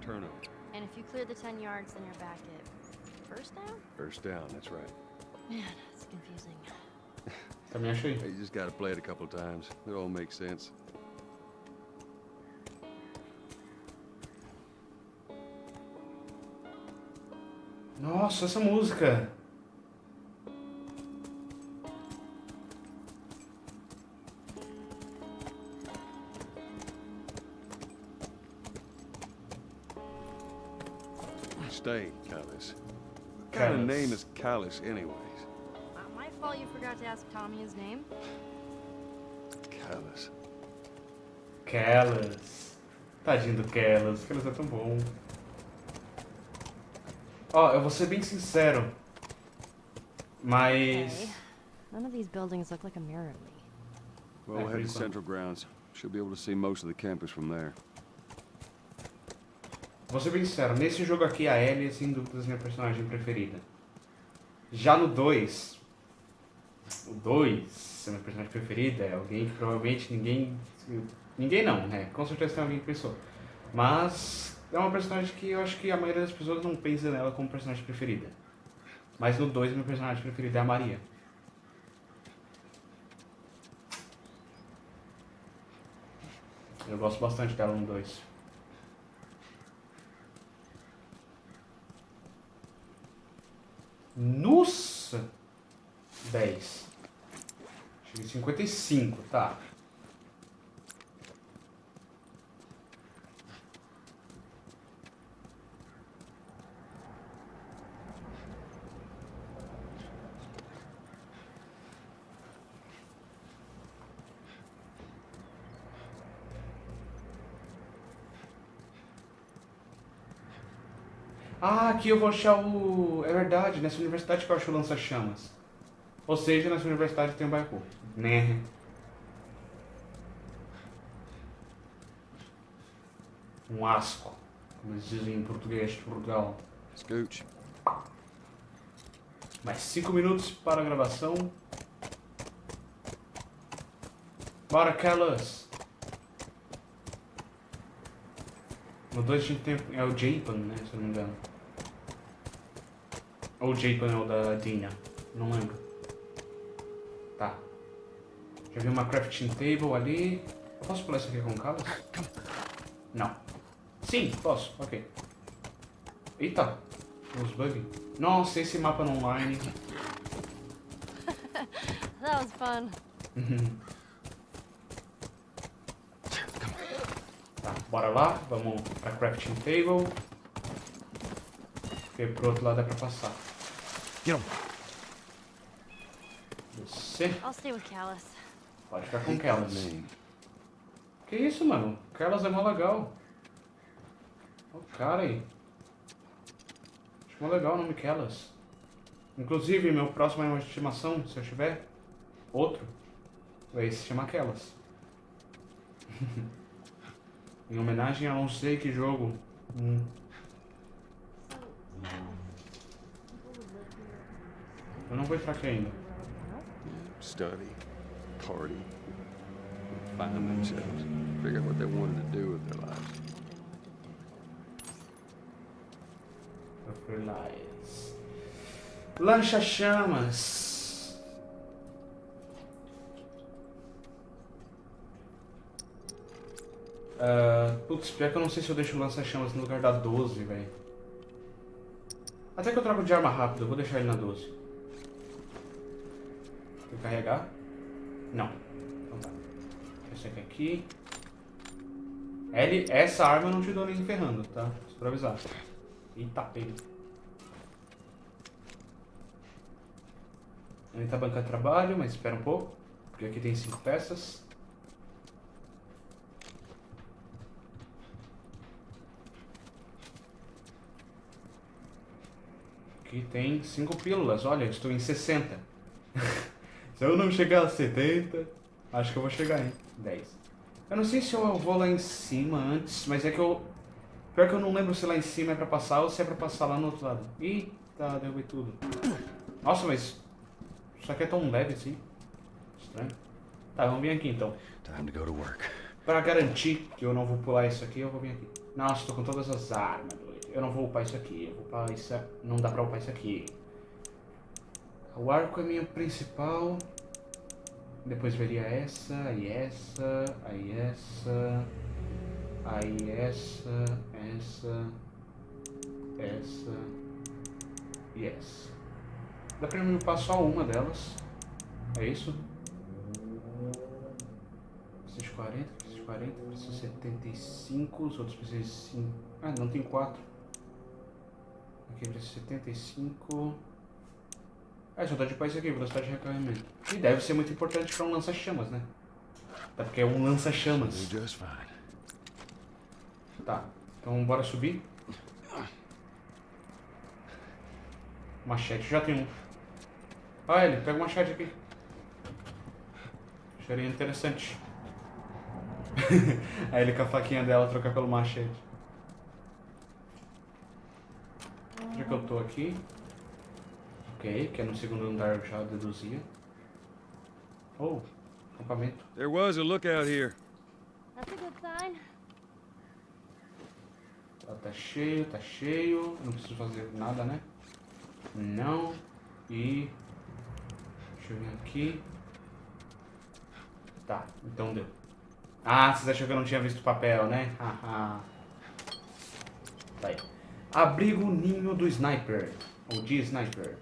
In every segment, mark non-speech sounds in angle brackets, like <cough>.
turnover. And if you clear the 10 yards, then you're back at first down? First down, that's right. Man, it's confusing. Também achei. You just gotta play it a couple times. It all makes sense. Nossa, essa música. Name is Callus, anyways? Not my fault you forgot to ask Tommy his name. Callus. Kellas. Tadinho do Kellas. Kellas é tão bom. Ó, eu vou ser bem sincero. Mas. Okay. None of these buildings look like a mirror to me. Well, we'll head to cool. Central Grounds. Should be able to see most of the campus from there. Vou ser bem sincero, nesse jogo aqui a Ellie é sem dúvidas minha personagem preferida. Já no 2, o 2, a minha personagem preferida é alguém que provavelmente ninguém. Ninguém não, né? Com certeza tem alguém que pensou. Mas é uma personagem que eu acho que a maioria das pessoas não pensa nela como personagem preferida. Mas no 2, minha personagem preferida é a Maria. Eu gosto bastante dela no 2. Nossa! 10. Cheguei em 55, tá. Ah, aqui eu vou achar o. É verdade, nessa universidade que eu acho o lança-chamas. Ou seja, nessa universidade tem um barco. Né? Um asco. Como eles dizem em português de Portugal. Scooch. Mais 5 minutos para a gravação. Bora, Kellas! No 2 a gente tem. É o Japan, né? Se eu não me engano. Ou o Japan é o da Dina. Não lembro. Tá. Já vi uma crafting table ali. Eu posso pular isso aqui com Kellas? Não. Sim, posso. Ok. Eita! Os bugs. Nossa, esse mapa online. <laughs> That was fun. Bora lá. Vamos pra crafting table. Porque pro outro lado é pra passar. Você pode ficar com Kellas. Que isso, mano? Kellas é mó legal. Olha o cara aí. Acho mó legal o nome Kellas. Inclusive, meu próximo animal de estimação, se eu tiver outro, vai se chamar Kellas. <laughs> em homenagem a não sei que jogo. Hum. Eu não vou entrar aqui ainda. Study. Party. Find themselves. Figure out what they wanted to do with their lives. Fertilize. Lancha-chamas. Ah, putz, pior que eu não sei se eu deixo o lança-chamas no lugar da 12, velho. Até que eu troco de arma rápido, eu vou deixar ele na 12. Vou carregar? Não. Então tá. Esse aqui aqui. L, essa arma eu não te dou nem ferrando, tá? Só pra avisar. Eita, pega. Ele tá bancando trabalho, mas espera um pouco. Porque aqui tem cinco peças. Aqui tem cinco pílulas. Olha, eu estou em 60. <laughs> se eu não chegar a 70, acho que eu vou chegar em 10. Eu não sei se eu vou lá em cima antes, mas é que eu... Pior que eu não lembro se lá em cima é pra passar ou se é pra passar lá no outro lado. Eita, derrubei tudo. Nossa, mas... Isso aqui é tão leve assim. Estranho. Tá, vamos vir aqui então. Time to go to work. Pra garantir que eu não vou pular isso aqui, eu vou vir aqui. Nossa, tô com todas as armas. Eu não vou upar isso aqui. Eu vou upar isso... Não dá pra upar isso aqui. O arco é minha principal. Depois veria essa, aí essa, aí essa, aí essa, essa, essa e essa. Dá pra me upar só uma delas. É isso? 640, 640, preciso 75, os outros precisam de 5. Ah, não tem 4. Aqui precisa 75. Ah, só dá de paz aqui, velocidade de recarregamento. E deve ser muito importante para um lança-chamas, né? Até porque é um lança-chamas. Tá, então bora subir. Machete, já tem um. Ah, ele, pega o machete aqui. Seria interessante. Aí ele com a faquinha dela trocar pelo machete. Já que eu tô aqui. Ok, que é no segundo andar eu já deduzia. Oh, acampamento. There was a lookout here. That's a good sign. Tá, tá cheio, tá cheio. Não preciso fazer nada, né? Não. E. Deixa eu vir aqui. Tá, então deu. Ah, vocês acham que eu não tinha visto o papel, né? <laughs> Haha. tá aí. Abrigo ninho do sniper. Ou de sniper.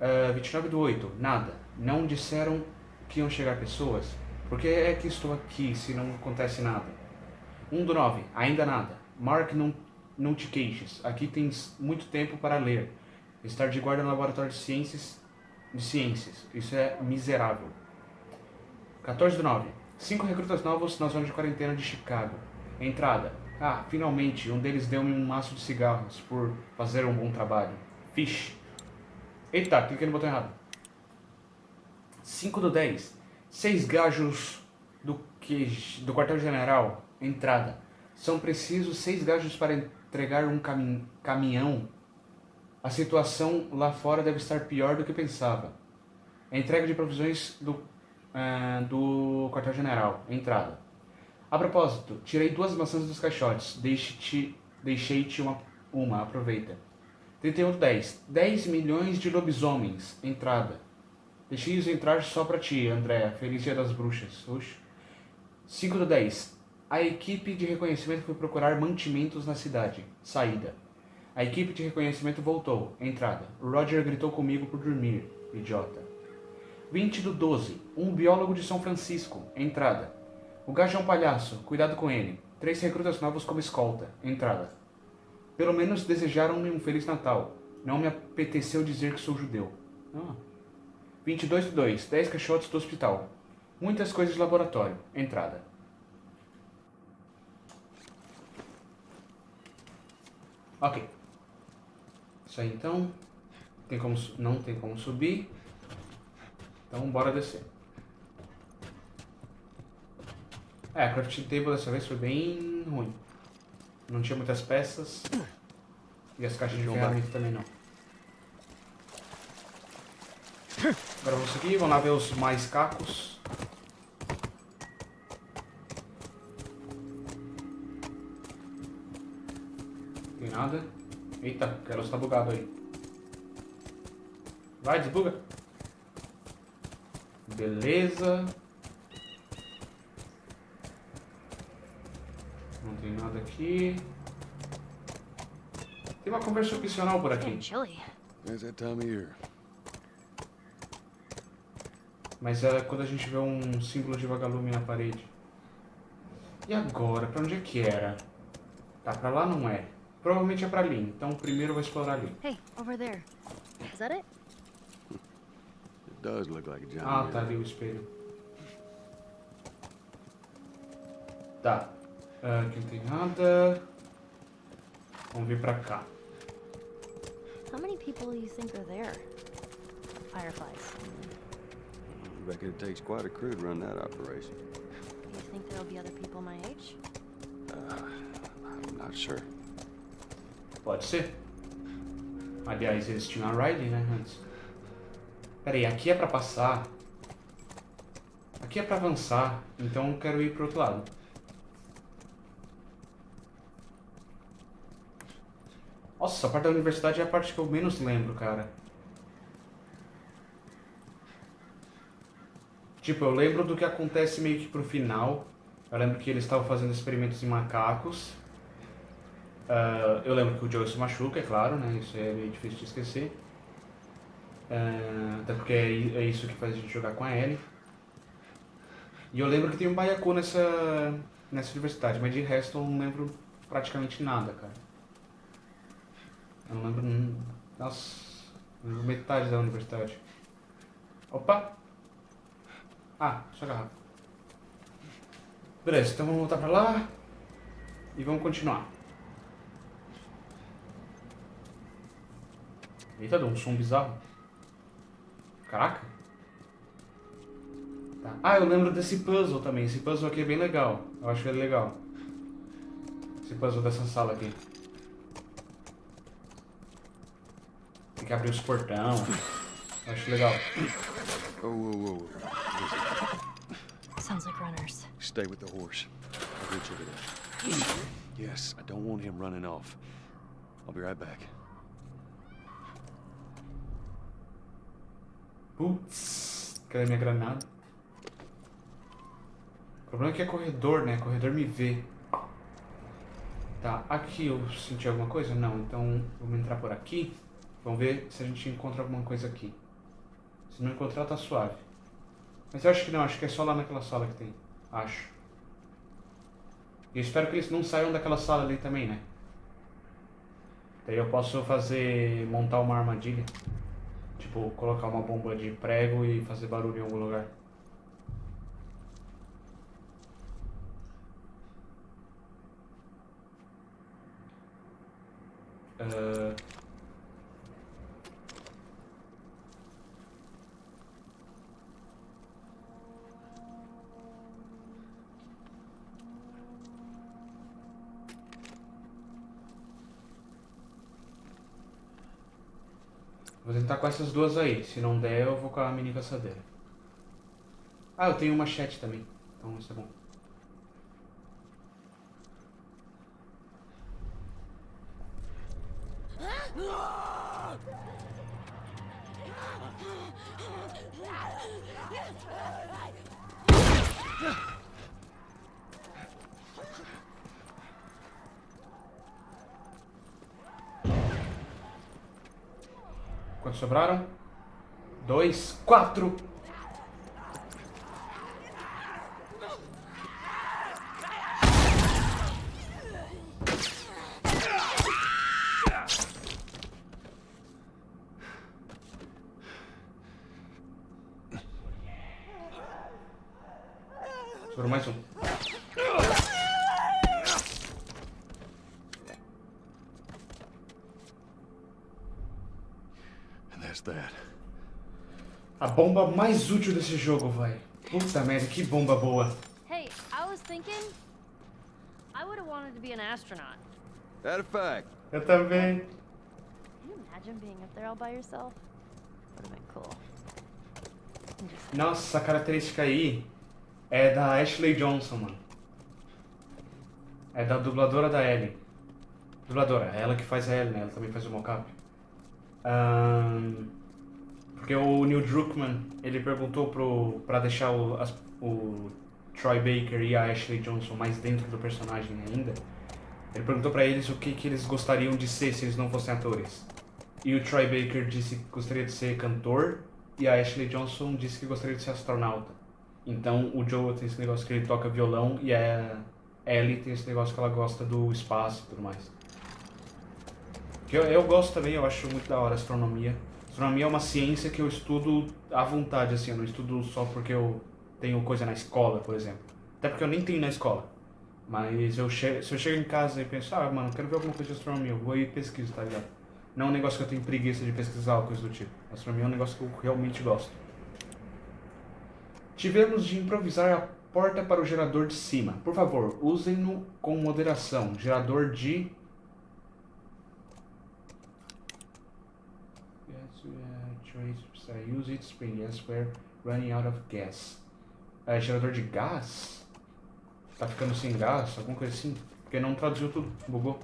Uh, 29 do 8. Nada. Não disseram que iam chegar pessoas? Por que é que estou aqui se não acontece nada? 1 do 9. Ainda nada. Mark, não, não te queixes. Aqui tens muito tempo para ler. Estar de guarda no laboratório de ciências. De ciências. Isso é miserável. 14 do 9. Cinco recrutas novos na zona de quarentena de Chicago. Entrada. Ah, finalmente, um deles deu-me um maço de cigarros por fazer um bom trabalho. Fish. Eita, cliquei no botão errado. 5 do 10. Seis gajos do, que, do quartel-general. Entrada. São precisos seis gajos para entregar um cami caminhão. A situação lá fora deve estar pior do que pensava. Entrega de provisões do, uh, do quartel-general. Entrada. A propósito, tirei duas maçãs dos caixotes. Deixe-te, deixei-te uma, uma, aproveita. 31 do 10. 10 milhões de lobisomens. Entrada. Deixei-os entrar só pra ti, Andréa. Feliz dia das bruxas. Oxe. 5 do 10. A equipe de reconhecimento foi procurar mantimentos na cidade. Saída. A equipe de reconhecimento voltou. Entrada. Roger gritou comigo por dormir. Idiota. 20 do 12. Um biólogo de São Francisco. Entrada. O gajo é um palhaço. Cuidado com ele. Três recrutas novos como escolta. Entrada. Pelo menos desejaram-me um Feliz Natal. Não me apeteceu dizer que sou judeu. Ah. 22 do 2. 10 caixotes do hospital. Muitas coisas de laboratório. Entrada. Ok. Isso aí então. Tem como, não tem como subir. Então bora descer. É, a crafting table dessa vez foi bem ruim. Não tinha muitas peças. E as caixas de ferramenta também não. Agora vamos seguir, vamos lá ver os mais cacos. Tem nada. Eita, o Keros tá bugado aí. Vai, desbuga. Beleza. Não tem nada aqui. Tem uma conversa opcional por aqui. Mas é quando a gente vê um símbolo de vagalume na parede. E agora? Pra onde é que era? Tá, pra lá não é. Provavelmente é pra ali. Então primeiro eu vou explorar ali. Hey, over there. Is that it? It does look like a giant Ah, tá ali o espelho. Tá. Ah, aqui não tem nada. Vamos vir pra cá. How many people do you think are there? Fireflies. I reckon it takes quite a crew to run that operation. Do you think there'll be other people my age? I'm not sure. Pode ser. Aliás, eles tinham a Riley, né, antes. Pera aí, aqui é pra passar. Aqui é pra avançar. Então eu quero ir pro outro lado. Nossa, a parte da universidade é a parte que eu menos lembro, cara. Tipo, eu lembro do que acontece meio que pro final. Eu lembro que eles estavam fazendo experimentos em macacos. Uh, eu lembro que o Joe se machuca, é claro, né? Isso é meio difícil de esquecer. Uh, até porque é, é, isso que faz a gente jogar com a Ellie. E eu lembro que tem um baiacu nessa, nessa universidade, mas de resto eu não lembro praticamente nada, cara. Eu não lembro. Nossa, lembro metade da universidade. Opa! Ah, só garrafa. Beleza, então vamos voltar pra lá e vamos continuar. Eita, deu um som bizarro. Caraca. Tá. Ah, eu lembro desse puzzle também. Esse puzzle aqui é bem legal. Eu acho ele legal. Esse puzzle dessa sala aqui. Tem que abrir os portão. Eu acho legal. Oh, whoa, whoa. Sounds like runners. Stay with the horse. I'll get you to. Yes, I don't want him running off. I'll be right back. Putz, cadê minha granada? O problema é que é corredor, né? Corredor me vê. Tá, aqui eu senti alguma coisa? Não, então vamos entrar por aqui. Vamos ver se a gente encontra alguma coisa aqui. Se não encontrar, tá suave. Mas eu acho que não, acho que é só lá naquela sala que tem. Acho. E espero que eles não saiam daquela sala ali também, né? Daí eu posso fazer... montar uma armadilha. Tipo, colocar uma bomba de prego e fazer barulho em algum lugar. Uh... Vou tentar com essas duas aí. Se não der, eu vou com a mini caçadeira. Ah, eu tenho uma machete também. Então isso é bom. Sobraram? Dois, quatro. Sobrou mais um. Bomba mais útil desse jogo, vai. Puta merda, que bomba boa. Hey, I was thinking I would have wanted to be an astronaut. That a fact. Eu também. Can you imagine being up there all by yourself? Would have been cool. Nossa, a característica aí é da Ashley Johnson, mano. É da dubladora da Ellie. Dubladora, é ela que faz a Ellie, né? Ela também faz o mocap. Um, porque o Neil Druckmann, ele perguntou pro, pra deixar o, as, o Troy Baker e a Ashley Johnson mais dentro do personagem ainda. Ele perguntou pra eles o que, que eles gostariam de ser se eles não fossem atores. E o Troy Baker disse que gostaria de ser cantor e a Ashley Johnson disse que gostaria de ser astronauta. Então o Joe tem esse negócio que ele toca violão e a Ellie tem esse negócio que ela gosta do espaço e tudo mais. Que eu, eu gosto também, eu acho muito da hora a astronomia. Astronomia é uma ciência que eu estudo à vontade, assim, eu não estudo só porque eu tenho coisa na escola, por exemplo. Até porque eu nem tenho na escola. Mas eu se eu chego em casa e penso, ah, mano, quero ver alguma coisa de astronomia, eu vou e pesquiso, tá ligado? Não é um negócio que eu tenho preguiça de pesquisar ou coisa do tipo. Astronomia é um negócio que eu realmente gosto. Tivemos de improvisar a porta para o gerador de cima. Por favor, usem-no com moderação. Gerador de use it spring gas we're running out of gas. É, gerador de gás? Tá ficando sem gás? Alguma coisa assim? Porque não traduziu tudo, bugou.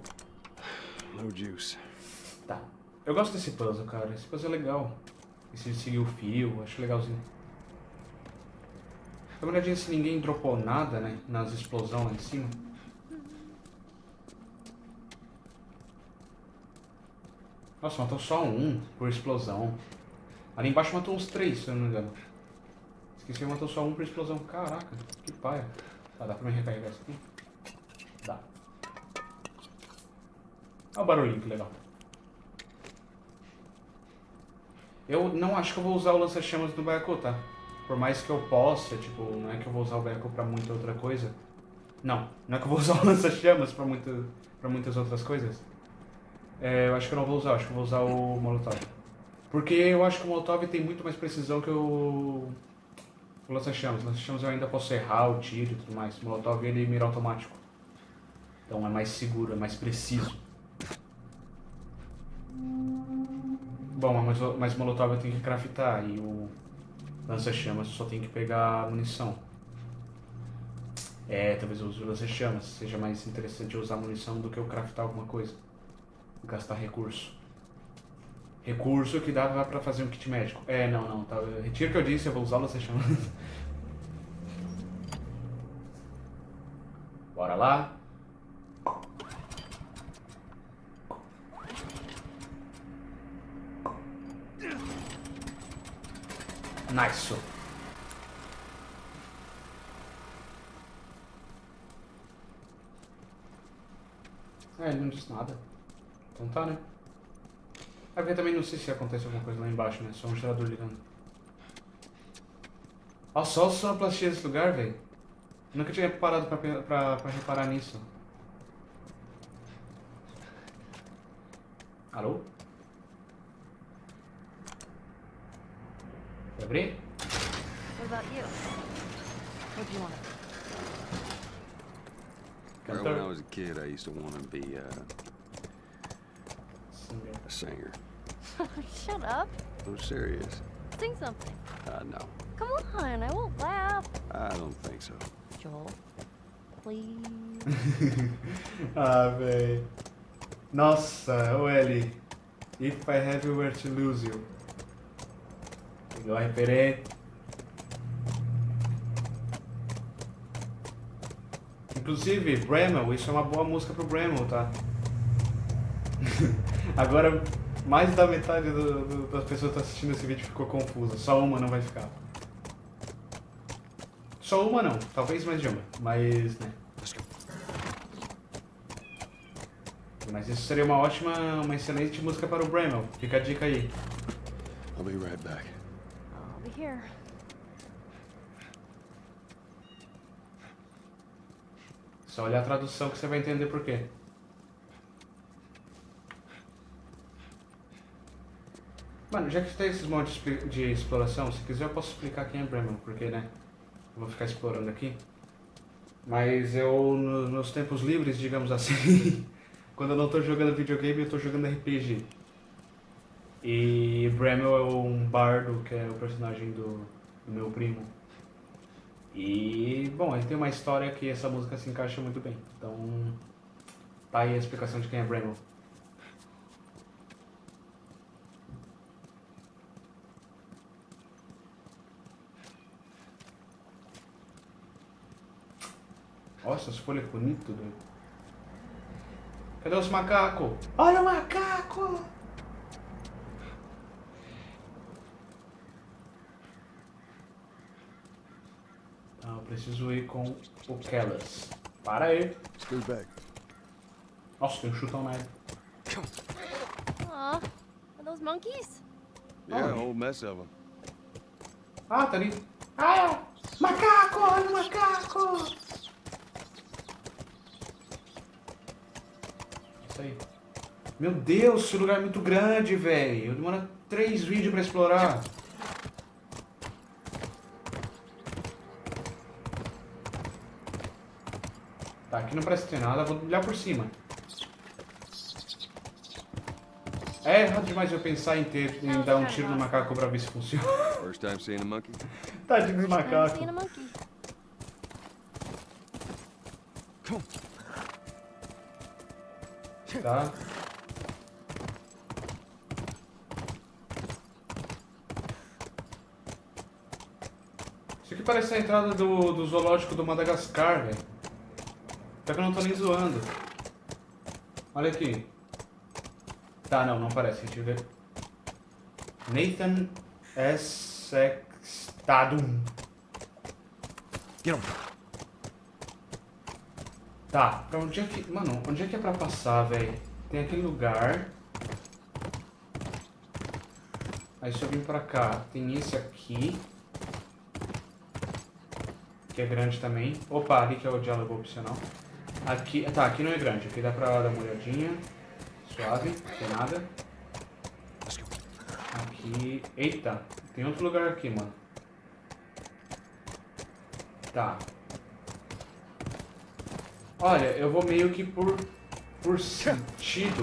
No juice. Tá. Eu gosto desse puzzle, cara. Esse puzzle é legal. Esse de seguir o fio, acho legalzinho. Dá uma olhadinha se ninguém dropou nada, né? Nas explosões lá em cima. Nossa, matou só um por explosão. Ali embaixo matou uns três, se eu não me engano. Esqueci que matou só um por explosão. Caraca, que paia. Tá, dá pra me recarregar isso aqui? Dá. Olha o barulhinho, que legal. Eu não acho que eu vou usar o lança-chamas do Baiacu, tá? Por mais que eu possa, tipo, não é que eu vou usar o Baiacu pra muita outra coisa. Não, não é que eu vou usar o lança-chamas pra, muito, pra muitas outras coisas. É, eu acho que eu não vou usar, acho que eu vou usar o Molotov. Porque eu acho que o Molotov tem muito mais precisão que o, o lança-chamas. Lança-chamas eu ainda posso errar o tiro e tudo mais. O Molotov ele mira automático. Então é mais seguro, é mais preciso. Bom, mas, mas o Molotov eu tenho que craftar e o lança-chamas só tem que pegar munição. É, talvez eu use o lança-chamas. Seja mais interessante eu usar munição do que eu craftar alguma coisa. Gastar recurso. Recurso que dava pra fazer um kit médico. É, não, não. Tá, retiro o que eu disse, eu vou usar o lança-chamas. <laughs> Bora lá. Nice. É, ele não disse nada. Então tá, né? É porque também não sei se acontece alguma coisa lá embaixo, né? Só um gerador ligando. Olha só a sonoplastia desse lugar, velho. Nunca tinha parado pra, pra, pra reparar nisso. Alô? Quer abrir? What about you? What do you want? Girl, when I was a kid, I used to want to be uh. A singer. <laughs> Shut up. I'm serious. Sing something. I know. Come on, I won't laugh. I don't think so. Joel, please. <laughs> ah, véi. Nossa, Eli. If I have you were to lose you. Igual a referente. Inclusive, Bramel, isso é uma boa música pro Bramel, tá? Agora, mais da metade do- do- das pessoas que estão assistindo esse vídeo ficou confusa. Só uma não vai ficar. Só uma não, talvez mais de uma, mas, né. Mas isso seria uma ótima, uma excelente música para o Bramel. Fica a dica aí. I'll be right back. I'll be here. Só olhar a tradução que você vai entender por quê. Mano, já que tem esses montes de exploração, se quiser eu posso explicar quem é Bremen, porque, né? Eu vou ficar explorando aqui. Mas eu, nos tempos livres, digamos assim, <laughs> quando eu não tô jogando videogame, eu tô jogando RPG. E Bremel é um bardo, que é o personagem do, do meu primo. E, bom, ele tem uma história que essa música se encaixa muito bem. Então, tá aí a explicação de quem é Bremel. Nossa, as folhas bonitas, doido. Cadê os macacos? Olha o macaco! Tá, eu preciso ir com o Kellas. Para aí. Scoot back. Nossa, tem um chutão nele. Aw, are those monkeys? Yeah, a whole mess of them. Ah, tá ali. Ah! Macaco! Olha o macaco! Isso aí. Meu Deus, esse lugar é muito grande, velho. Demora três vídeos pra explorar. Tá, aqui não parece ter nada. Vou olhar por cima. É errado demais eu pensar em, ter, em dar um tiro no macaco pra ver se funciona. First time seeing a monkey? Tadinho dos I'm macacos tá? Isso aqui parece a entrada do, do zoológico do Madagascar, velho. Só que eu não tô nem zoando. Olha aqui. Tá, não, não parece. Deixa eu ver. Nathan Sextadum Get him. Tá, pra onde é que... Mano, onde é que é pra passar, velho? Tem aquele lugar. Aí se eu vim pra cá, tem esse aqui. Que é grande também. Opa, ali que é o diálogo opcional. Aqui, tá, aqui não é grande. Aqui dá pra dar uma olhadinha. Suave, não tem nada. Aqui... Eita, tem outro lugar aqui, mano. Tá. Olha, eu vou meio que por, por sentido.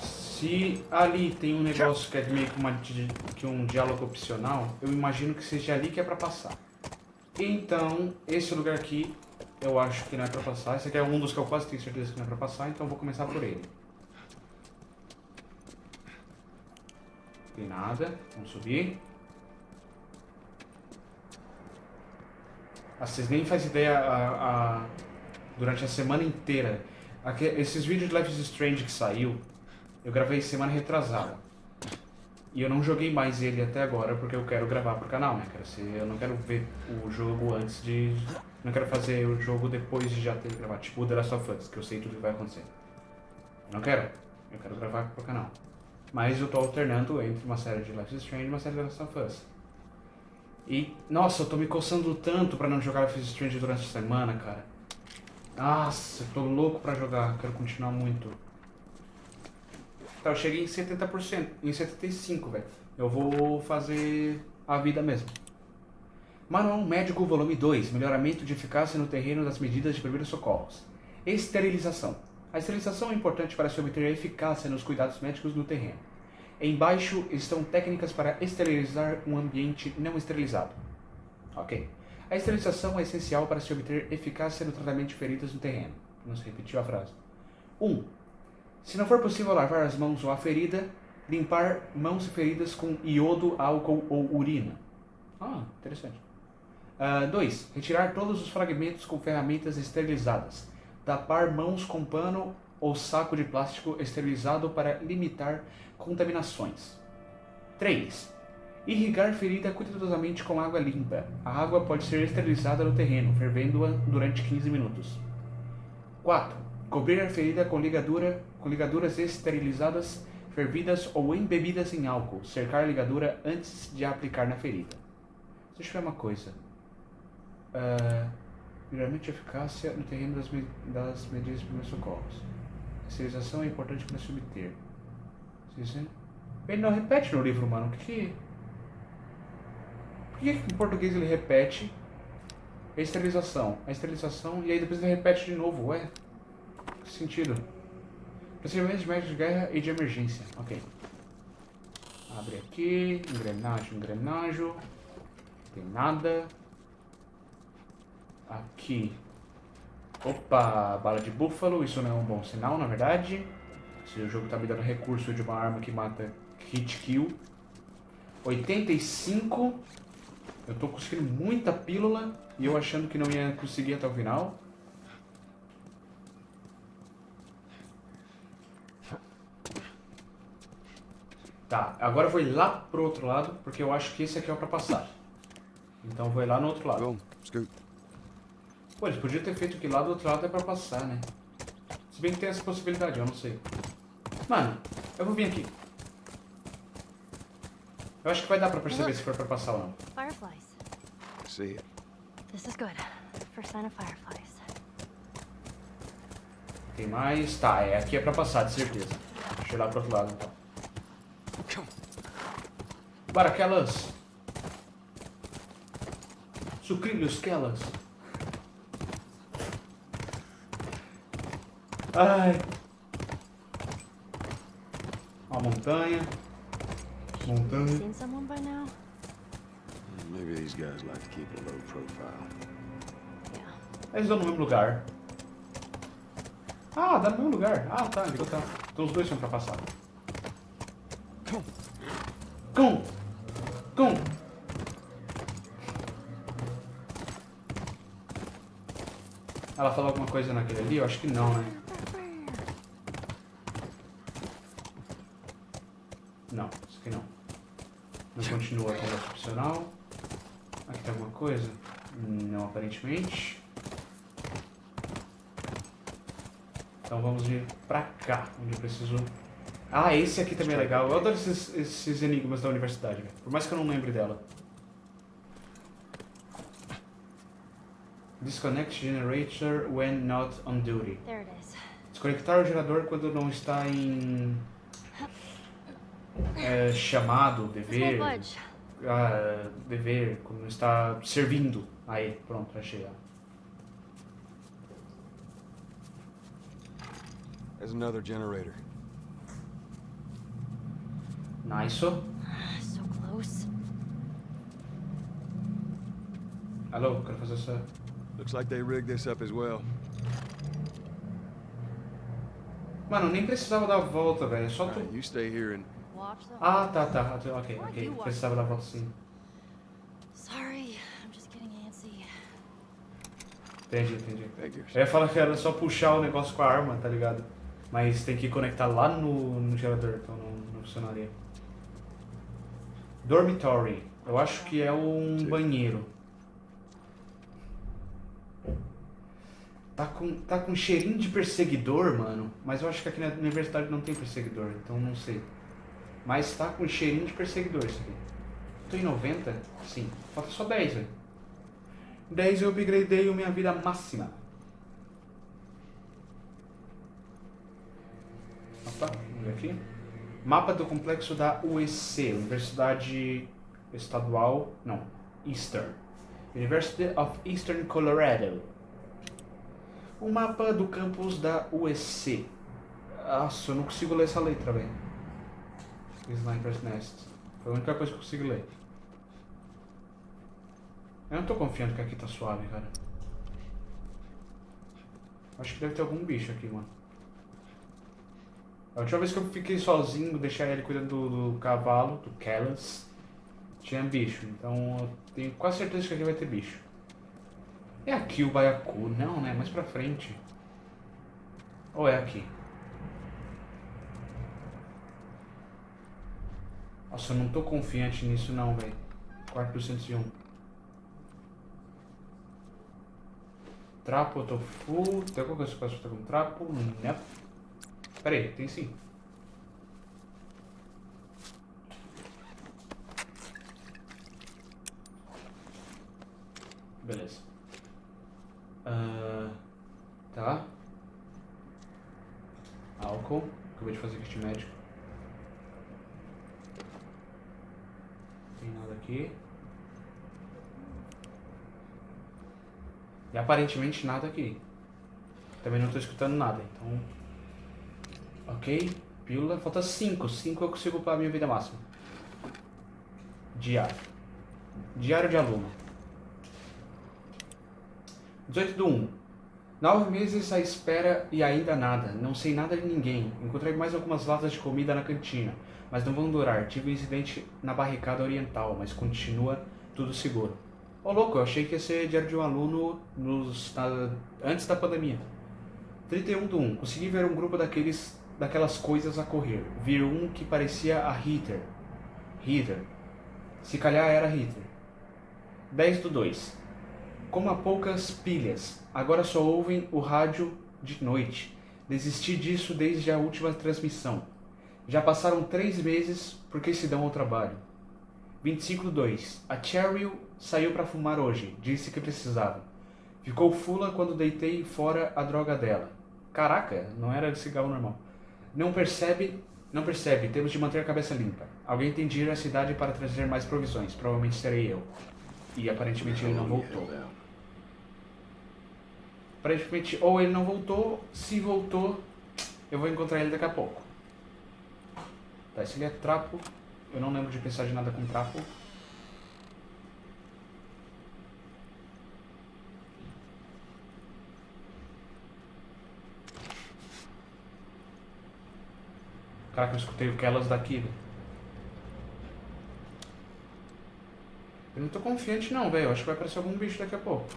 Se ali tem um negócio que é meio que, uma, que um diálogo opcional, eu imagino que seja ali que é pra passar. Então, esse lugar aqui, eu acho que não é pra passar. Esse aqui é um dos que eu quase tenho certeza que não é pra passar, então eu vou começar por ele. Tem nada. Vamos subir. Ah, vocês nem fazem ideia a, a- durante a semana inteira. Aque- esses vídeos de Life is Strange que saiu, eu gravei semana retrasada. E eu não joguei mais ele até agora porque eu quero gravar pro canal, né? Eu não quero ver o jogo antes de. Não quero fazer o jogo depois de já ter gravado. Tipo o The Last of Us, que eu sei tudo que vai acontecer. Eu não quero. Eu quero gravar pro canal. Mas eu tô alternando entre uma série de Life is Strange e uma série de The Last of Us. E, nossa, eu tô me coçando tanto pra não jogar Life is Strange durante a semana, cara. Nossa, tô louco pra jogar, quero continuar muito. Tá, eu cheguei em 70%, em 75%, velho. Eu vou fazer a vida mesmo. Manual Médico Volume 2, Melhoramento de Eficácia no Terreno das Medidas de Primeiros Socorros. Esterilização. A esterilização é importante para se obter eficácia nos cuidados médicos no terreno. Embaixo estão técnicas para esterilizar um ambiente não esterilizado. Ok. A esterilização é essencial para se obter eficácia no tratamento de feridas no terreno. Não se repetiu a frase. 1. Um, se não for possível lavar as mãos ou a ferida, limpar mãos e feridas com iodo, álcool ou urina. Ah, interessante. 2. retirar todos os fragmentos com ferramentas esterilizadas. Tapar mãos com pano ou saco de plástico esterilizado para limitar contaminações. 3. Irrigar ferida cuidadosamente com água limpa. A água pode ser esterilizada no terreno, fervendo-a durante 15 minutos. 4. Cobrir a ferida com, ligadura, com ligaduras esterilizadas, fervidas ou embebidas em álcool. Cercar a ligadura antes de aplicar na ferida. Deixa eu ver uma coisa. Uh, melhoramento de eficácia no terreno das, me- das medidas de primeiros socorros. Esterilização é importante para se obter. Ele não repete no livro, mano. O que que... Por que em português ele repete a esterilização? A esterilização e aí depois ele repete de novo, ué? Que sentido? Procedimentos de médicos de guerra e de emergência. Ok. Abre aqui. Engrenagem, engrenagem. Tem nada. Aqui. Opa, bala de búfalo. Isso não é um bom sinal, na verdade. Se o jogo tá me dando recurso de uma arma que mata hit kill. 85. Eu tô conseguindo muita pílula. E eu achando que não ia conseguir até o final. Tá, agora eu vou ir lá pro outro lado, porque eu acho que esse aqui é o pra passar. Então eu vou ir lá no outro lado. Pô, eles podiam ter feito que lá do outro lado é pra passar, né? Se bem que tem essa possibilidade, eu não sei. Mano, eu vou vir aqui. Eu acho que vai dar pra perceber se for pra passar ou não. Fireflies. See it. This is good. First sign of fireflies. Tem mais? Tá, é aqui é pra passar, de certeza. Deixa eu ir lá pro outro lado então. Come. Baraquelas! Sucrilhos quelas! Ai! Uma montanha. Montando. Eles estão no mesmo lugar. Ah, dá no mesmo lugar. Ah, tá, ligou tá. Então os dois são pra passar. Cão! Cão! Cão! Ela falou alguma coisa naquele ali? Eu acho que não, né? Continua conversa opcional. Aqui tem alguma coisa? Não, aparentemente. Então vamos vir pra cá, onde eu preciso... Ah, esse aqui também é legal. Eu adoro esses, esses enigmas da universidade. Por mais que eu não lembre dela. Disconnect generator when not on duty. Desconectar o gerador quando não está em é, chamado, dever, ah, dever, não está servindo. Aí, pronto, achei. There's another generator. Nice. So close. Alô, quero fazer essa... Looks like they rigged this up as well. Mano, nem precisava dar a volta, velho. é Só tu... Alright, you stay here and. Ah, tá, tá. Ok, ok. Precisava dar a volta sim. Sorry, I'm just getting antsy. Entendi, entendi. Eu ia falar que era só puxar o negócio com a arma, tá ligado? Mas tem que conectar lá no, no gerador, então não, não funcionaria. Dormitory. Eu acho que é um Sim. banheiro. Tá com, tá com cheirinho de perseguidor, mano. Mas eu acho que aqui na universidade não tem perseguidor, então não sei. Mas tá com cheirinho de perseguidor isso aqui. Tô em 90? Sim. Falta só 10, velho. 10 eu upgradei minha vida máxima. Opa, vamos ver aqui. Mapa do complexo da UEC, Universidade Estadual, não, Eastern. University of Eastern Colorado. O mapa do campus da UEC. Nossa, eu não consigo ler essa letra, velho. Sniper's Nest. Foi a única coisa que eu consegui ler. Eu não tô confiando que aqui tá suave, cara. Acho que deve ter algum bicho aqui, mano. A última vez que eu fiquei sozinho, deixar ele cuidando do, do cavalo, do Callas, tinha bicho. Então eu tenho quase certeza que aqui vai ter bicho. É aqui o Baiacu? Não, né? Mais pra frente. Ou é aqui? Nossa, eu não tô confiante nisso não, velho. Quarto 201. Trapo, full. Tem alguma coisa que eu posso fazer com trapo? Não. Pera aí, tem sim. Beleza. Ah, tá. Álcool. Acabei de fazer kit médico. Tem nada aqui. E aparentemente nada aqui. Também não tô escutando nada, então. Ok. Pílula. Falta 5. 5 eu consigo para a minha vida máxima. Diário. Diário de aluno. 18 do 1. Nove meses à espera e ainda nada. Não sei nada de ninguém. Encontrei mais algumas latas de comida na cantina, mas não vão durar. Tive um incidente na barricada oriental, mas continua tudo seguro. Ô louco, eu achei que ia ser diário de um aluno nos, na- antes da pandemia. 31 do 1. Consegui ver um grupo daqueles, daquelas coisas a correr. Vi um que parecia a Hitler. Hitler. Se calhar era Hitler. 10 do 2. Como há poucas pilhas, agora só ouvem o rádio de noite. Desisti disso desde a última transmissão. Já passaram três meses porque se dão ao trabalho. 25 do 2. A Cheryl saiu para fumar hoje. Disse que precisava. Ficou fula quando deitei fora a droga dela. Caraca, não era cigarro normal. Não percebe, não percebe. Temos de manter a cabeça limpa. Alguém tem de ir à cidade para trazer mais provisões. Provavelmente serei eu. E aparentemente ele não voltou. Aparentemente, ou ele não voltou, se voltou, eu vou encontrar ele daqui a pouco. Tá, esse ali é trapo. Eu não lembro de pensar de nada com trapo. Caraca, eu escutei o Kellas daqui, velho. Eu não tô confiante não, velho. Acho que vai aparecer algum bicho daqui a pouco.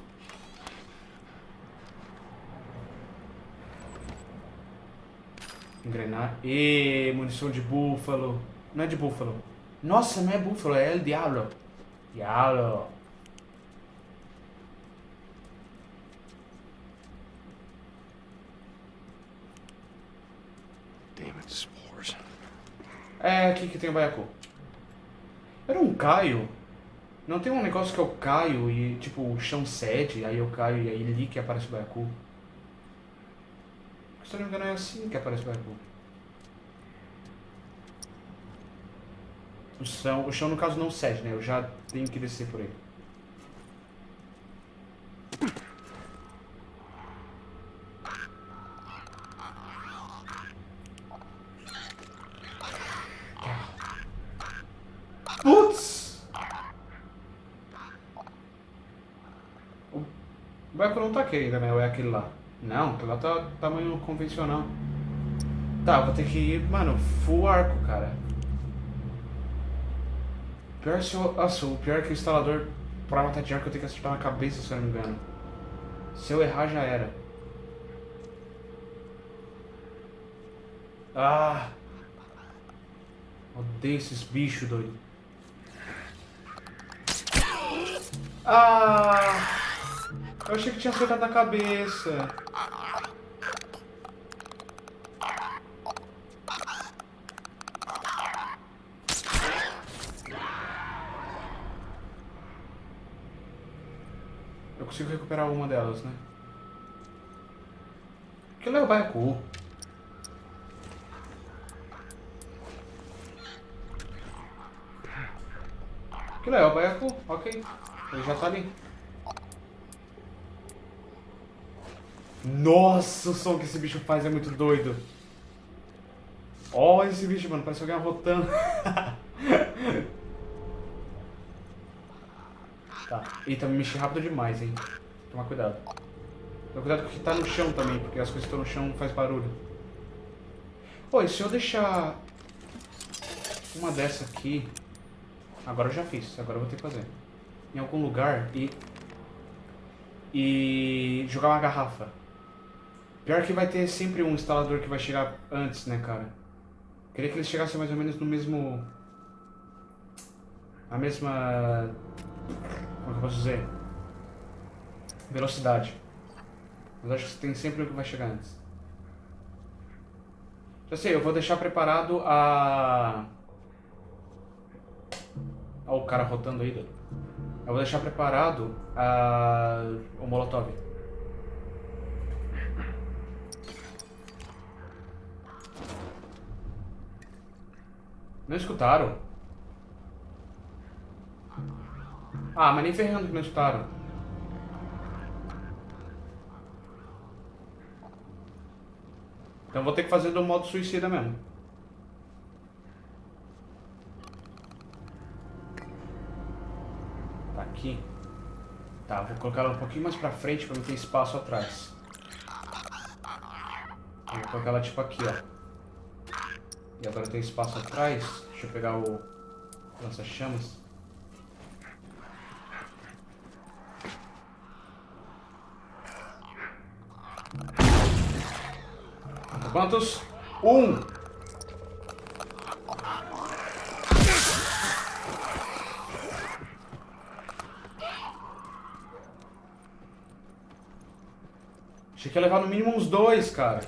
Engrenar. E munição de búfalo. Não é de búfalo. Nossa, não é búfalo, é el diablo. Diablo. É aqui que tem o baiacu. Era um caio. Não tem um negócio que eu caio e, tipo, o chão cede, aí eu caio e aí ali que aparece o baiacu. Se não me engano é assim que aparece o baiacu. O chão, o chão no caso não cede, né? Eu já tenho que descer por ele. Putz! O baiacu não tá aqui ainda, né? Ou é aquele lá? Não, aquele lá tá tamanho convencional. Tá, vou ter que ir, mano, full arco, cara. Pior se eu. Nossa, o pior é que o instalador, pra matar de arco, eu tenho que acertar na cabeça, se eu não me engano. Se eu errar, já era. Ah! Odeio esses bichos, doido. Ah! Eu achei que tinha acertado na cabeça. Consigo recuperar uma delas, né? Aquilo é o baiacu. Aquilo é o baiacu, ok. Ele já tá ali. Nossa, o som que esse bicho faz é muito doido. Olha esse bicho, mano. Parece alguém arrotando. <laughs> tá. Eita, me mexi rápido demais, hein. Toma cuidado. Toma cuidado com o que tá no chão também, porque as coisas que estão no chão faz barulho. Pô, e se eu deixar uma dessa aqui... Agora eu já fiz, agora eu vou ter que fazer. Em algum lugar e... E jogar uma garrafa. Pior que vai ter sempre um instalador que vai chegar antes, né, cara? Queria que eles chegassem mais ou menos no mesmo... A mesma... Como é que eu posso dizer? Velocidade. Mas acho que tem sempre um que vai chegar antes. Já sei, eu vou deixar preparado a... Olha o cara rotando aí. Eu vou deixar preparado a... o Molotov. Não escutaram? Ah, mas nem ferrando que não escutaram. Então vou ter que fazer do modo suicida mesmo. Tá aqui. Tá, vou colocar ela um pouquinho mais pra frente pra não ter espaço atrás. Vou colocar ela tipo aqui, ó. E agora tem espaço atrás. Deixa eu pegar o lança-chamas. Quantos? Um! Achei que ia levar no mínimo uns dois, cara.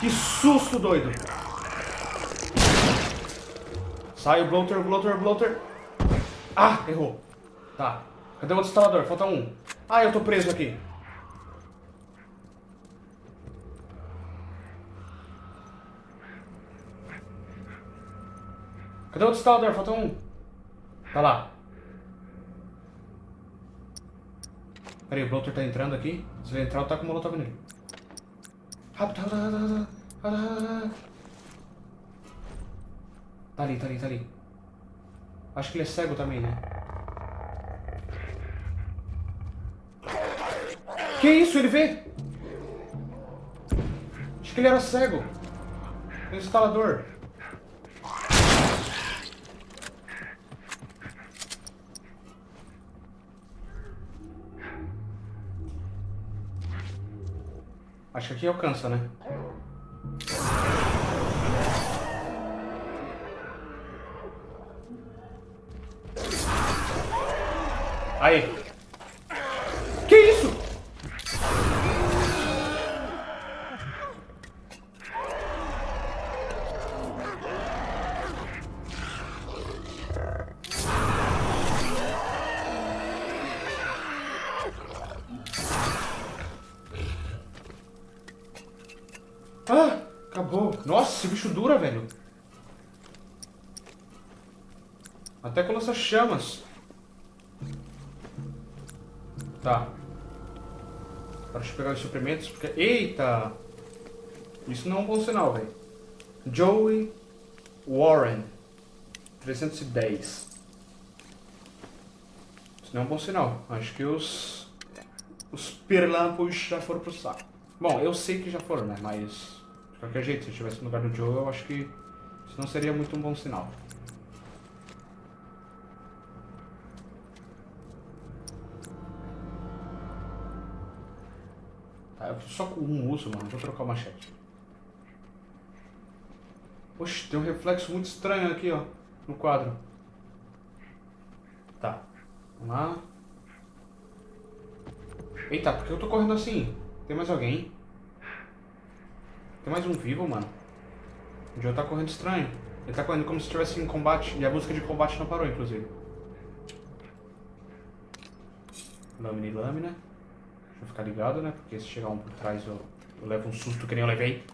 Que susto, doido! Sai o bloater, bloater, bloater. Ah, errou. Tá. Cadê o outro instalador? Falta um. Ah, eu tô preso aqui. Cadê o outro instalador? Falta um. Tá lá. Peraí, o bloater tá entrando aqui. Se ele entrar, eu taco o molotov nele. Rápido, rápido, rápido, rápido, Tá ali, tá ali, tá ali. Acho que ele é cego também, né? Que isso? Ele vê? Acho que ele era cego. Instalador. Acho que aqui alcança, né? Nossa, esse bicho dura, velho. Até lança chamas. Tá. Agora deixa eu pegar os suprimentos, porque... Eita! Isso não é um bom sinal, velho. Joey Warren. 310. Isso não é um bom sinal. Acho que os... Os perlampos já foram pro saco. Bom, eu sei que já foram, né? Mas... Qualquer jeito, se eu estivesse no lugar do Joe, eu acho que... Isso não seria muito um bom sinal. Tá, eu só com um uso, mano. Vou trocar o machete. Oxe, tem um reflexo muito estranho aqui, ó. No quadro. Tá. Vamos lá. Eita, por que eu tô correndo assim? Tem mais alguém? Tem mais um vivo, mano. O Joe tá correndo estranho. Ele tá correndo como se estivesse em combate. E a música de combate não parou, inclusive. Lâmina e lâmina. Deixa eu ficar ligado, né? Porque se chegar um por trás eu, eu levo um susto que nem eu levei.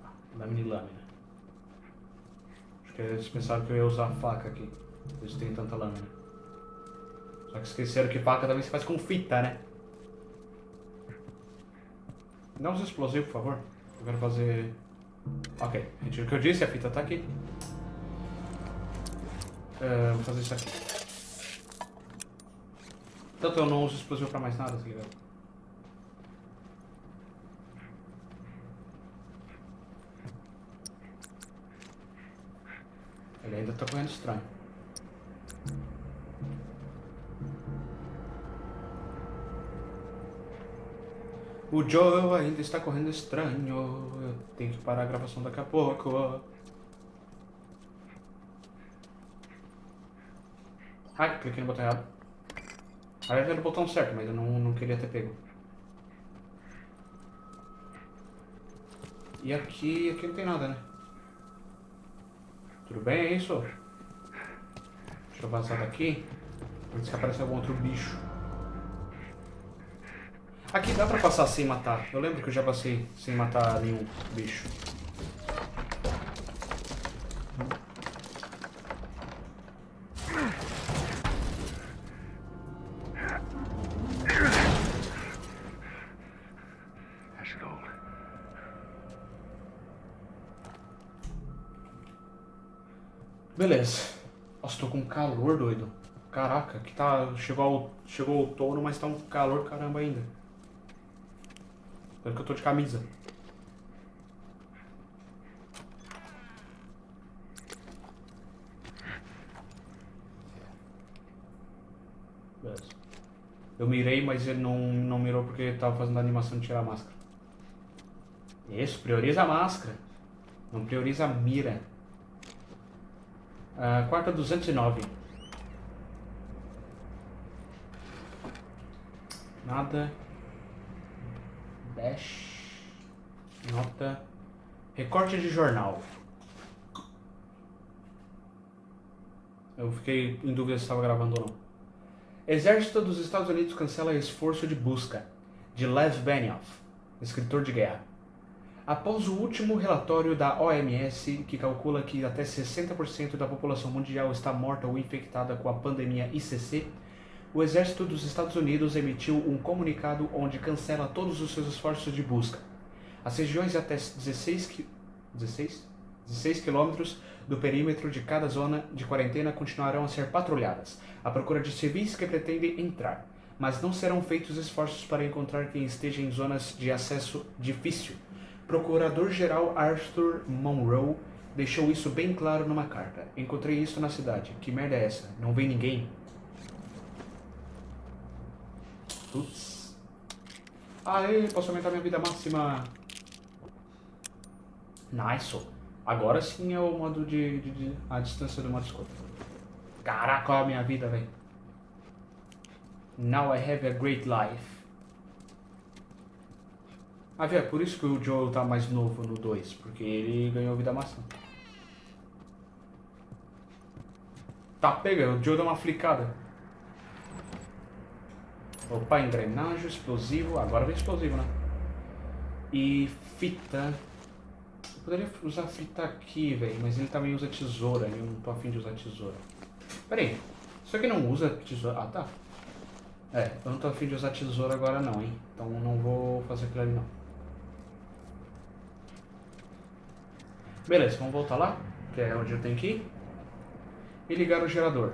Tá, lâmina e lâmina. Acho que eles pensaram que eu ia usar a faca aqui. Eles têm tanta lâmina. Só que esqueceram que faca também se faz com fita, né? Dá uns explosivos, por favor. Eu quero fazer... Ok, retiro o que eu disse, a fita tá aqui. É, vou fazer isso aqui. Tanto eu não uso explosivo pra mais nada, tá ligado? Ele ainda tá correndo estranho. O Joe ainda está correndo estranho. Eu tenho que parar a gravação daqui a pouco. Ai, cliquei no botão errado. Aliás, era o botão certo, mas eu não, não queria ter pego. E aqui, aqui não tem nada, né? Tudo bem, é isso? Deixa eu vazar daqui. Antes que apareça algum outro bicho. Aqui dá pra passar sem matar. Eu lembro que eu já passei sem matar nenhum bicho. Beleza. Nossa, tô com calor, doido. Caraca, que tá. Chegou, chegou o outono, mas tá um calor caramba ainda. Espero que eu tô de camisa. Eu mirei, mas ele não, não mirou porque ele tava fazendo a animação de tirar a máscara. Isso, prioriza a máscara. Não prioriza a mira. Ah, quarta 209. Nada. Dash. Nota. Recorte de jornal. Eu fiquei em dúvida se estava gravando ou não. Exército dos Estados Unidos cancela esforço de busca. De Lev Benioff, escritor de guerra. Após o último relatório da OMS, que calcula que até 60% da população mundial está morta ou infectada com a pandemia ICC, o Exército dos Estados Unidos emitiu um comunicado onde cancela todos os seus esforços de busca. As regiões até 16, qui 16? 16 quilômetros do perímetro de cada zona de quarentena continuarão a ser patrulhadas, à procura de civis que pretendem entrar. mas não serão feitos esforços para encontrar quem esteja em zonas de acesso difícil. Procurador-Geral Arthur Monroe deixou isso bem claro numa carta. Encontrei isso na cidade. Que merda é essa? Não vem ninguém? Putz. Aê, posso aumentar minha vida máxima. Nice. Agora sim é o modo de, de- de- a distância do modo escuta. Caraca, olha a minha vida, velho. Now I have a great life. Ah, é por isso que o Joel tá mais novo no 2, porque ele ganhou vida máxima. Tá, pega, o Joel dá uma flicada. Opa, engrenagem, explosivo, agora vem explosivo, né? E fita. Eu poderia usar fita aqui, velho, mas ele também usa tesoura, e eu não tô afim de usar tesoura. Pera aí, isso aqui não usa tesoura? Ah, tá. É, eu não tô afim de usar tesoura agora não, hein? Então não vou fazer aquilo ali não. Beleza, vamos voltar lá, que é onde eu tenho que ir. E ligar o gerador.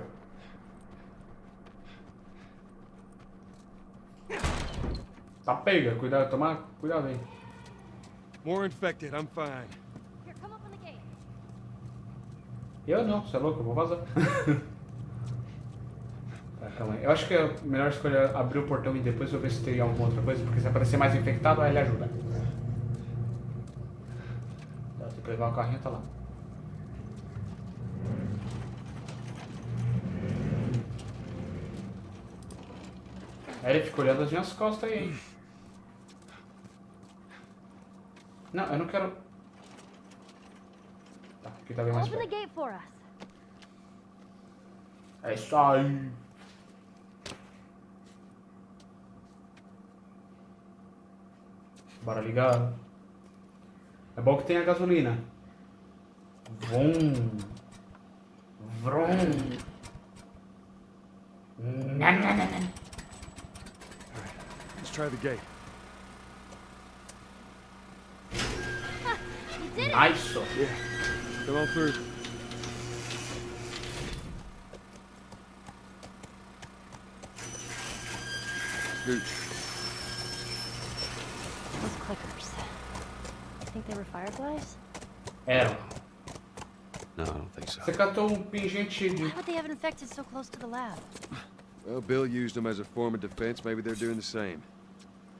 Tá pega, cuidado, tomar cuidado aí. More infected, I'm fine. Here, come open the gate. Eu não, você é louco, eu vou vazar. <laughs> tá, calma aí. Eu acho que é melhor escolher abrir o portão e depois eu ver se tem alguma outra coisa, porque se aparecer mais infectado, aí ele ajuda. Tá, tem que levar o carrinho até lá. Aí ele fica olhando as minhas costas aí, hein? Não, eu não quero. Tá, aqui tá bem mais Open the perto. gate for us. É isso aí. Bora ligar. É bom que tem a gasolina. Vrum. Nha. Let's try the gate. You did it! Yeah. Come on through. Dude, Those clickers. I think they were fireflies? Era. No, I don't think so. Você catou um pingente de... Why would they have infected so close to the lab? well, Bill used them as a form of defense. Maybe they're doing the same.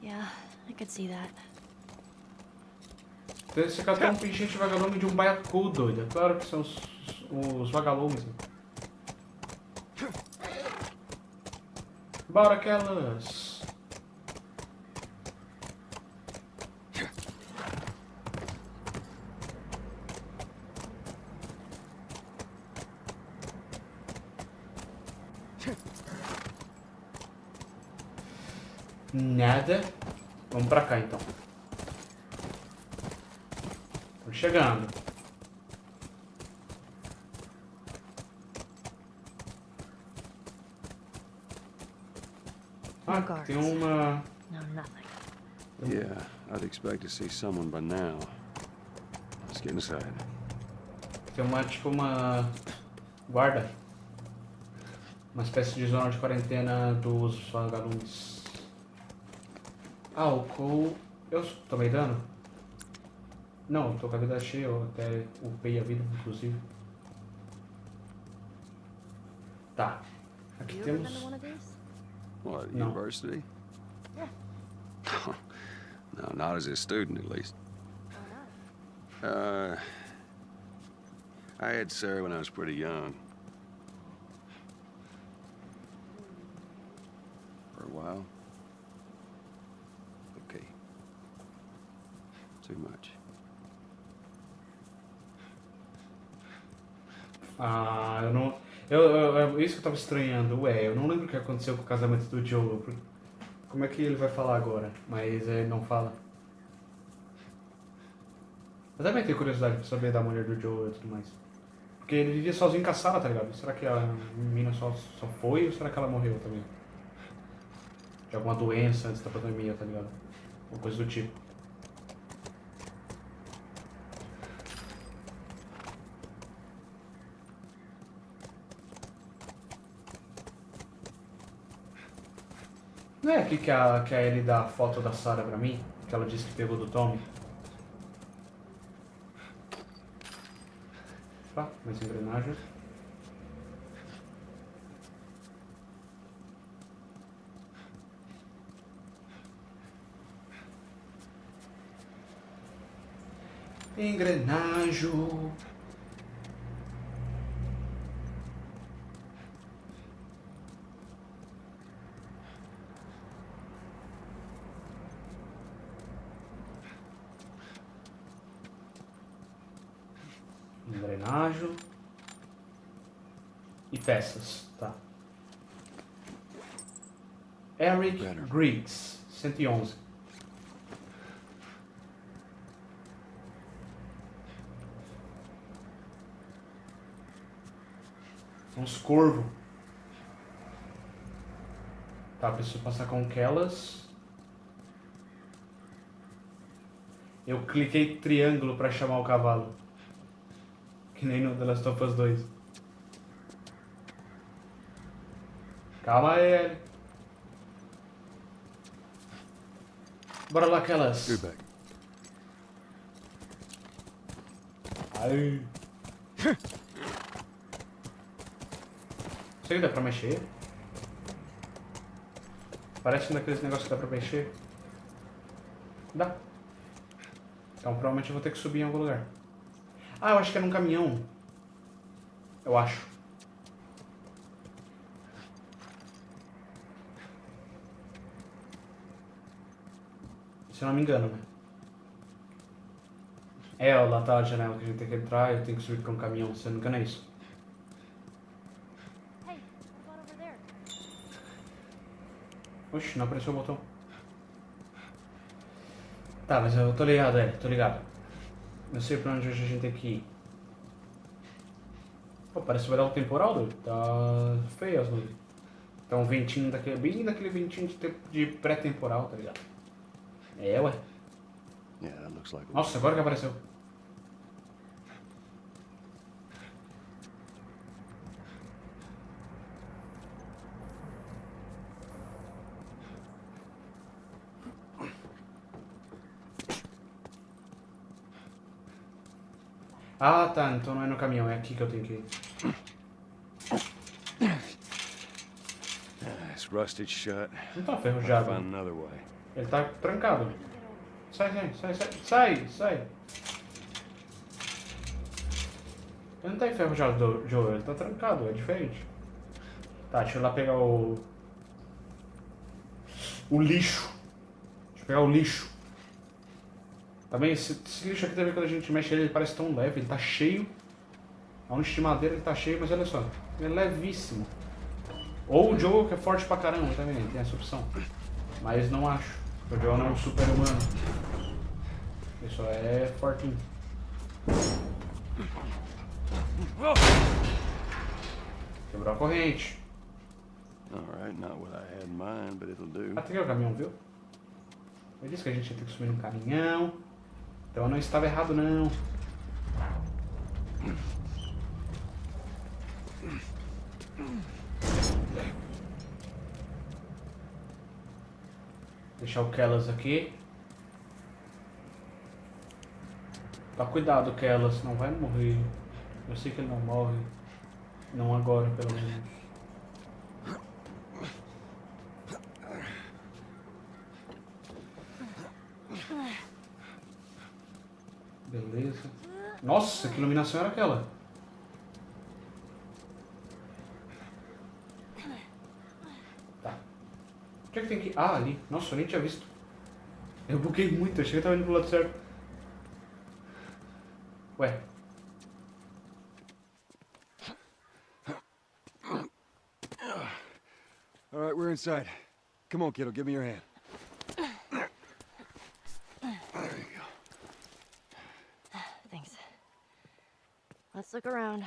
Yeah, I could see that. Você catou um pingente vagalume de um baiacu, doido. É claro que são os, os vagalumes. né? Bora, aquelas. Nada. Vamos pra cá então. Tô chegando. Ah, tem uma. Yeah, I'd expect to see someone by now. Let's get inside. Tem uma, tipo, uma. Guarda. Uma espécie de zona de quarentena dos vagalumes. Álcool. Eu tomei dano? Não, eu tô com a vida cheia, eu até upei a vida, inclusive. Tá. Aqui You ever been temos. to one? What, No. university? Yeah. <laughs> no, not as a student, at least. Why not? Uh, I had Sarah when I was pretty young. For a while. Okay. Too much. Ah, eu não. Eu, eu, eu- isso que eu tava estranhando. Ué, eu não lembro o que aconteceu com o casamento do Joe. Como é que ele vai falar agora? Mas ele não fala. Eu também tenho curiosidade pra saber da mulher do Joe e tudo mais. Porque ele vivia sozinho em caçada, tá ligado? Será que a menina só, só foi ou será que ela morreu também? De alguma doença antes da pandemia, tá ligado? Uma coisa do tipo. Não é aqui que a, que a Ellie dá a foto da Sarah pra mim? Que ela disse que pegou do Tommy? Opa, mais engrenagens. Engrenagem. Engrenagem. E peças, tá. Eric. Griggs, 111. Uns corvo. Tá, preciso passar com aquelas. Eu cliquei triângulo pra chamar o cavalo. Que nem no The Last of Us 2. Calma aí, Ellie. Bora lá, aquelas. Ai. Será que dá pra mexer? Parece um daqueles negócios que dá pra mexer. Dá. Então provavelmente eu vou ter que subir em algum lugar. Ah, eu acho que é num caminhão. Eu acho. Se eu não me engano, né? É, lá tá a janela que a gente tem que entrar e eu tenho que subir pra um caminhão, se eu não me engano é isso. Oxi, não apareceu o botão. Tá, mas eu tô ligado, é, tô ligado. Eu sei pra onde a gente tem que ir. Pô, parece que vai dar um temporal, doido. Tá feio as luzes. Tá um ventinho daquele, bem daquele ventinho de, de pré-temporal, tá ligado? É, ué. A Nossa, agora que apareceu. Ah, tá. Então não é no caminhão. É aqui que eu tenho que ir. It's rusted shut. Não tá I'll ferrujado. way. Ele tá trancado. Sai, sai, sai, sai, sai, sai. Ele não tá enferrujado, do- Joe, ele tá trancado, é diferente. Tá, deixa eu ir lá pegar o. O lixo. Deixa eu pegar o lixo. Também, esse, esse lixo aqui também, quando a gente mexe ele, ele parece tão leve, ele tá cheio. A um de madeira ele tá cheio, mas olha só, ele é levíssimo. Ou o Joe, que é forte pra caramba também, tem essa opção. Mas não acho. O Joe não é um super humano. Ele só é fortinho. Quebrou a corrente. All right, not what I had in mind, but it'll do. Até que é o caminhão, viu? Eu disse que a gente ia ter que subir num caminhão. Então eu não estava errado, não. Deixar o Kellas aqui. Tá cuidado, Kellas, não vai morrer. Eu sei que ele não morre. Não agora, pelo menos. Beleza. Nossa, que iluminação era aquela? Tá. Onde é que tem que? Ah, ali. Nossa, eu nem tinha visto. Eu buguei muito, achei que tava indo pro lado certo. Ué. All right, we're inside. Come on, kiddo, give me your hand. Let's look around.